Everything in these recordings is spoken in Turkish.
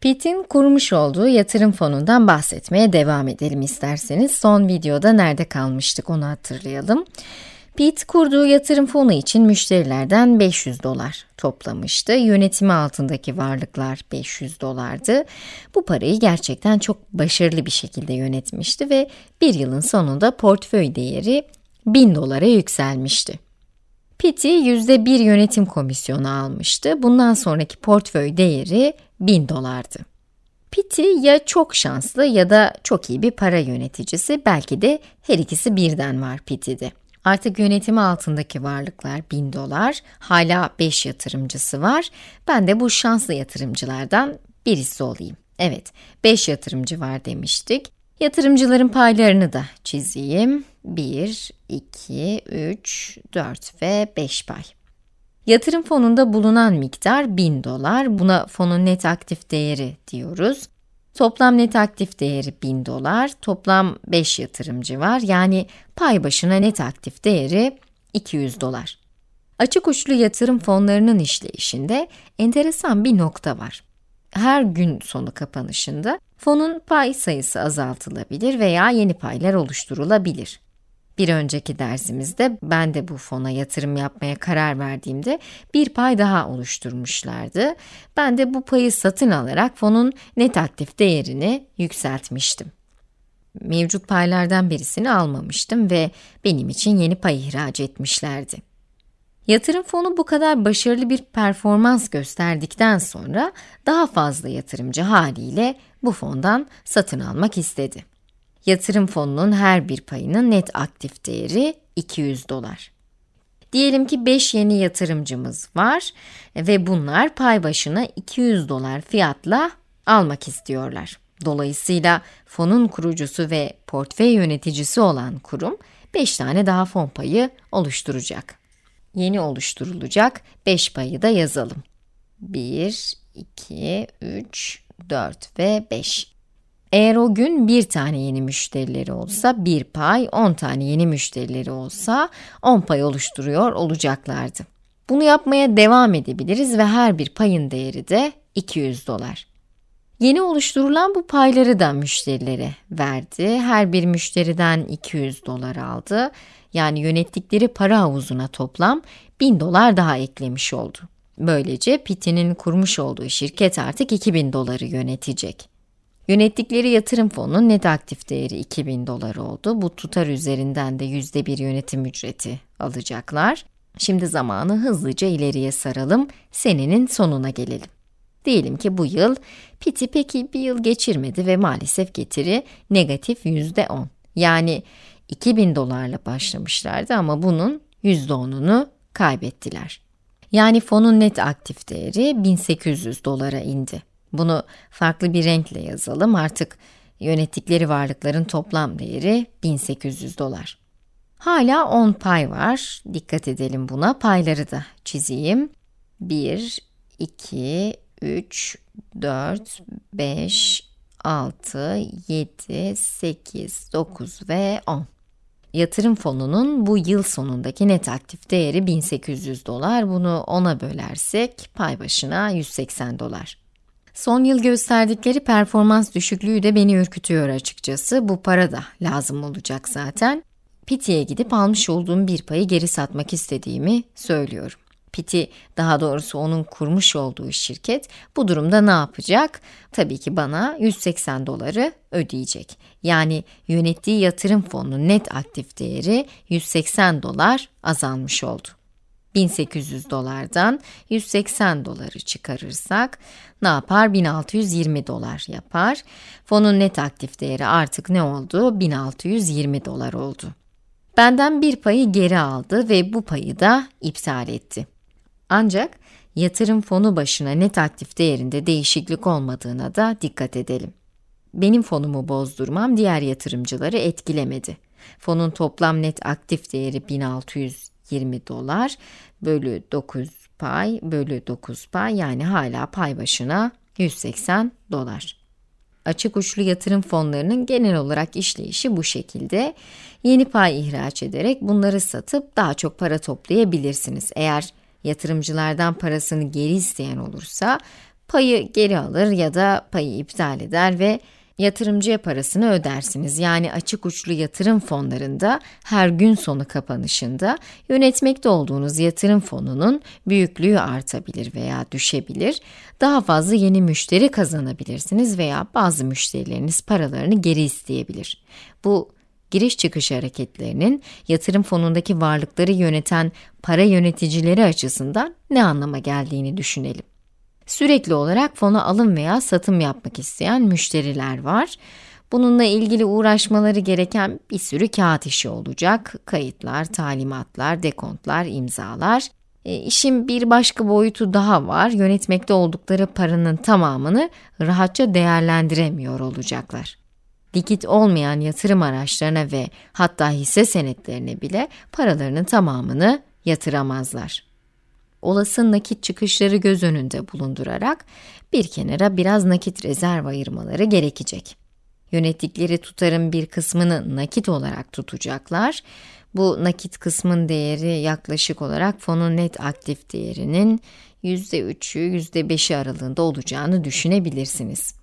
Pitt'in kurmuş olduğu yatırım fonundan bahsetmeye devam edelim isterseniz. Son videoda nerede kalmıştık onu hatırlayalım. Pitt kurduğu yatırım fonu için müşterilerden 500 dolar toplamıştı. Yönetimi altındaki varlıklar 500 dolardı. Bu parayı gerçekten çok başarılı bir şekilde yönetmişti ve bir yılın sonunda portföy değeri 1000 dolara yükselmişti. Pitt'i %1 yönetim komisyonu almıştı. Bundan sonraki portföy değeri 1000 dolardı. Pitti ya çok şanslı ya da çok iyi bir para yöneticisi, belki de her ikisi birden var Pitti'de. Artık yönetimi altındaki varlıklar 1000 dolar, hala 5 yatırımcısı var. Ben de bu şanslı yatırımcılardan birisi olayım. Evet, 5 yatırımcı var demiştik. Yatırımcıların paylarını da çizeyim. 1, 2, 3, 4 ve 5 pay. Yatırım fonunda bulunan miktar 1000 dolar. Buna fonun net aktif değeri diyoruz. Toplam net aktif değeri 1000 dolar. Toplam 5 yatırımcı var. Yani pay başına net aktif değeri 200 dolar. Açık uçlu yatırım fonlarının işleyişinde enteresan bir nokta var. Her gün sonu kapanışında fonun pay sayısı azaltılabilir veya yeni paylar oluşturulabilir. Bir önceki dersimizde ben de bu fona yatırım yapmaya karar verdiğimde bir pay daha oluşturmuşlardı. Ben de bu payı satın alarak fonun net aktif değerini yükseltmiştim. Mevcut paylardan birisini almamıştım ve benim için yeni pay ihraç etmişlerdi. Yatırım fonu bu kadar başarılı bir performans gösterdikten sonra daha fazla yatırımcı haliyle bu fondan satın almak istedi. Yatırım fonunun her bir payının net aktif değeri 200 dolar. Diyelim ki 5 yeni yatırımcımız var ve bunlar pay başına 200 dolar fiyatla almak istiyorlar. Dolayısıyla fonun kurucusu ve portföy yöneticisi olan kurum 5 tane daha fon payı oluşturacak. Yeni oluşturulacak 5 payı da yazalım. 1, 2, 3, 4 ve 5. Eğer o gün bir tane yeni müşterileri olsa bir pay, 10 tane yeni müşterileri olsa 10 pay oluşturuyor olacaklardı. Bunu yapmaya devam edebiliriz ve her bir payın değeri de 200 dolar. Yeni oluşturulan bu payları da müşterilere verdi. Her bir müşteriden 200 dolar aldı. Yani yönettikleri para havuzuna toplam 1000 dolar daha eklemiş oldu. Böylece Pitti'nin kurmuş olduğu şirket artık 2000 doları yönetecek. Yönettikleri yatırım fonunun net aktif değeri 2000 dolar oldu. Bu tutar üzerinden de %1 yönetim ücreti alacaklar. Şimdi zamanı hızlıca ileriye saralım, senenin sonuna gelelim. Diyelim ki bu yıl Piti peki bir yıl geçirmedi ve maalesef getiri negatif %10. Yani 2000 dolarla başlamışlardı ama bunun %10'unu kaybettiler. Yani fonun net aktif değeri 1800 dolara indi. Bunu farklı bir renkle yazalım. Artık yönettikleri varlıkların toplam değeri 1800 dolar. Hala 10 pay var. Dikkat edelim buna. Payları da çizeyim. 1, 2, 3, 4, 5, 6, 7, 8, 9 ve 10. Yatırım fonunun bu yıl sonundaki net aktif değeri 1800 dolar. Bunu 10'a bölersek pay başına 180 dolar. Son yıl gösterdikleri performans düşüklüğü de beni ürkütüyor açıkçası. Bu para da lazım olacak zaten. Piti'ye gidip almış olduğum bir payı geri satmak istediğimi söylüyorum. Piti, daha doğrusu onun kurmuş olduğu şirket bu durumda ne yapacak? Tabii ki bana 180 doları ödeyecek. Yani yönettiği yatırım fonunun net aktif değeri 180 dolar azalmış oldu. 1800 dolardan 180 doları çıkarırsak ne yapar? 1620 dolar yapar. Fonun net aktif değeri artık ne oldu? 1620 dolar oldu. Benden bir payı geri aldı ve bu payı da iptal etti. Ancak yatırım fonu başına net aktif değerinde değişiklik olmadığına da dikkat edelim. Benim fonumu bozdurmam diğer yatırımcıları etkilemedi. Fonun toplam net aktif değeri 1620 dolar bölü 9 pay bölü 9 pay yani hala pay başına 180 dolar. Açık uçlu yatırım fonlarının genel olarak işleyişi bu şekilde. Yeni pay ihraç ederek bunları satıp daha çok para toplayabilirsiniz. Eğer yatırımcılardan parasını geri isteyen olursa Payı geri alır ya da payı iptal eder ve yatırımcıya parasını ödersiniz. Yani açık uçlu yatırım fonlarında her gün sonu kapanışında yönetmekte olduğunuz yatırım fonunun büyüklüğü artabilir veya düşebilir. Daha fazla yeni müşteri kazanabilirsiniz veya bazı müşterileriniz paralarını geri isteyebilir. Bu giriş çıkış hareketlerinin yatırım fonundaki varlıkları yöneten para yöneticileri açısından ne anlama geldiğini düşünelim. Sürekli olarak fona alım veya satım yapmak isteyen müşteriler var. Bununla ilgili uğraşmaları gereken bir sürü kağıt işi olacak. Kayıtlar, talimatlar, dekontlar, imzalar. E, işin bir başka boyutu daha var. Yönetmekte oldukları paranın tamamını rahatça değerlendiremiyor olacaklar. Likit olmayan yatırım araçlarına ve hatta hisse senetlerine bile paralarının tamamını yatıramazlar olası nakit çıkışları göz önünde bulundurarak bir kenara biraz nakit rezerv ayırmaları gerekecek. Yönettikleri tutarın bir kısmını nakit olarak tutacaklar. Bu nakit kısmın değeri yaklaşık olarak fonun net aktif değerinin %3'ü %5'i aralığında olacağını düşünebilirsiniz.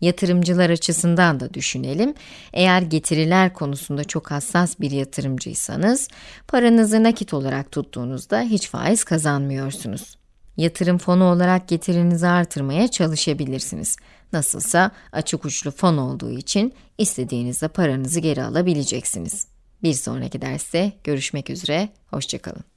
Yatırımcılar açısından da düşünelim. Eğer getiriler konusunda çok hassas bir yatırımcıysanız, paranızı nakit olarak tuttuğunuzda hiç faiz kazanmıyorsunuz. Yatırım fonu olarak getirinizi artırmaya çalışabilirsiniz. Nasılsa açık uçlu fon olduğu için istediğinizde paranızı geri alabileceksiniz. Bir sonraki derste görüşmek üzere, hoşçakalın.